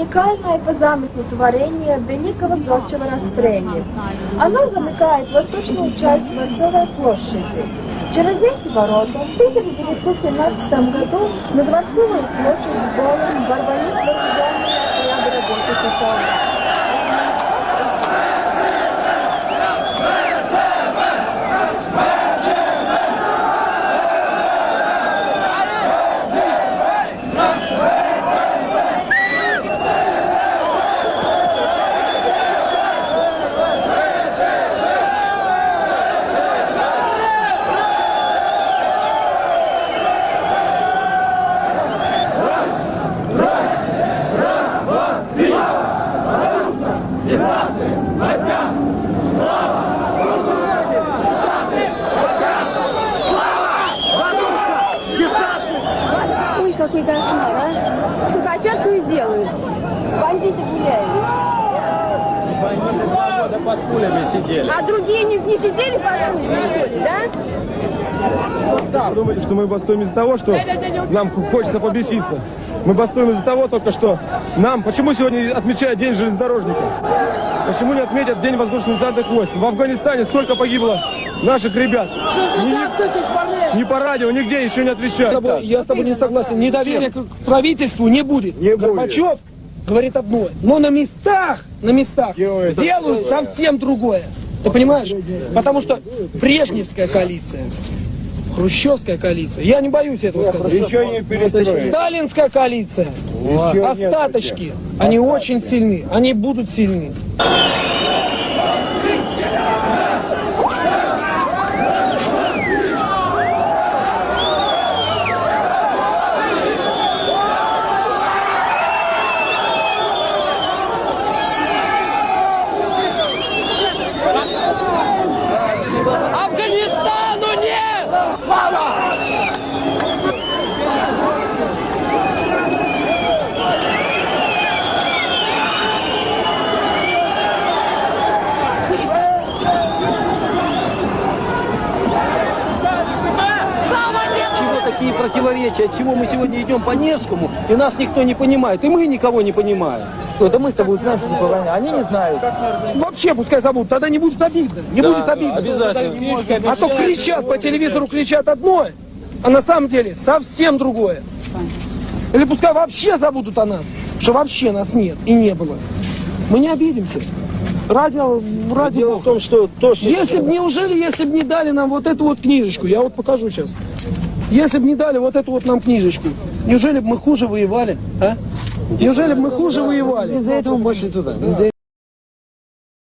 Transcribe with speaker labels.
Speaker 1: уникальное по замыслу творение великого зодчего Растреги. Оно замыкает восточную часть Дворцовой площади. Через эти ворота в 1917 году на Дворцовую площадь с боем ворвались вооруженные отряды рабочих и солдат.
Speaker 2: Какой кошмар, а! Что хотят, то и делают. Бандиты гуляют.
Speaker 3: Бандиты два года под пулями сидели.
Speaker 2: А другие не, не сидели по кругу, что ли, да?
Speaker 4: Вы думаете, что мы бастуем из-за того, что нам хочется побеситься? Мы бастуем из-за того только, что нам... Почему сегодня отмечают День железнодорожника? Почему не отметят День воздушно-десантных войск? В Афганистане сколько погибло наших ребят?
Speaker 5: 60 тысяч парней!
Speaker 4: Ни по радио, нигде еще не отвечают.
Speaker 5: Я с тобой не согласен. Недоверия к правительству не будет.
Speaker 4: Не будет.
Speaker 5: Горбачев говорит одно. Но на местах, на местах
Speaker 4: Делает
Speaker 5: делают совсем другое. Ты понимаешь? Потому что Брежневская коалиция, Хрущевская коалиция, я не боюсь этого сказать.
Speaker 4: Еще не перестроили.
Speaker 5: Сталинская коалиция,
Speaker 4: Еще нет
Speaker 5: остаточки, они очень сильны, они будут сильны. Афганистану нет! Слава!
Speaker 6: чего такие противоречия, от чего мы сегодня идем по Невскому, и нас никто не понимает, и мы никого не понимаем.
Speaker 7: Это мы с тобой знаем, что такое война. Они не знают.
Speaker 5: Вообще пускай забудут, тогда не будет обидно. Не будет обидно.
Speaker 6: обязательно.
Speaker 5: А то кричат по телевизору, кричат одно, а на самом деле совсем другое. Или пускай вообще забудут о нас, что вообще нас нет и не было. Мы не обидимся. Ради, ради
Speaker 6: Дело в том, что то, что...
Speaker 5: Если бы, неужели, если бы не дали нам вот эту вот книжечку, я вот покажу сейчас. Если бы не дали вот эту вот нам книжечку, неужели бы мы хуже воевали, а? Неужели бы мы хуже воевали?
Speaker 7: Из-за этого больше туда. Из-за